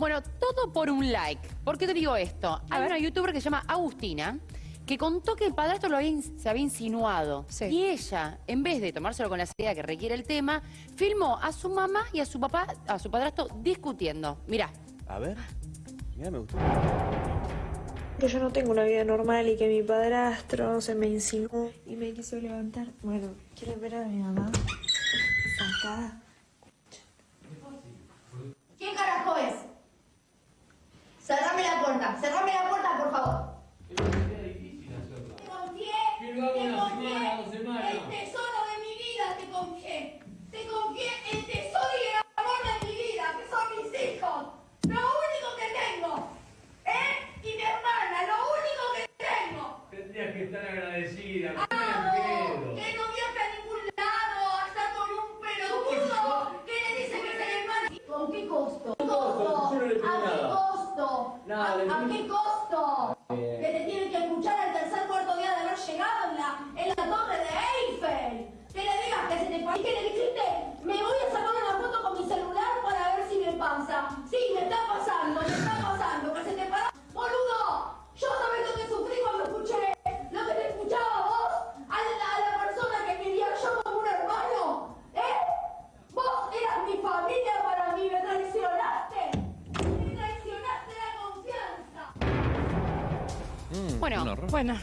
Bueno, todo por un like. ¿Por qué te digo esto? Hay una youtuber que se llama Agustina que contó que el padrastro lo había se había insinuado. Sí. Y ella, en vez de tomárselo con la seriedad que requiere el tema, filmó a su mamá y a su papá, a su padrastro, discutiendo. Mirá. A ver. Mira, me gustó. Que yo no tengo una vida normal y que mi padrastro se me insinuó y me quiso levantar. Bueno, ¿quieren ver a mi mamá? Sacada. ¿Quién carajo es? Cerrame la puerta, cerrame la puerta, por favor. Te confié, Que lo hago te una confié semana, dos semanas. el tesoro de mi vida, te confié. Te confié el tesoro y el amor de mi vida, que son mis hijos. Lo único que tengo. Él y mi hermana, lo único que tengo. Agradecida. no miedo. que no viaja a ningún lado, hasta con un pelotudo que le dice que es el hermano. ¿Con qué costo? ¿Qué costo? ¿A qué costo? ¿A, qué costo? Que te tienen que escuchar al tercer cuarto día de haber llegado en la, en la torre de Eiffel. Que le digas que se te le dijiste, me voy a sacar una foto con mi celular para ver si me pasa. Sí, me está pasando, me está pasando, que se te para. Boludo, yo sabés lo que sufrí cuando escuché lo que te escuchaba vos a la, a la persona que quería yo como un hermano. ¿Eh? Vos eras mi familia para mí, me traicionaste. Confianza. Bueno, Bueno,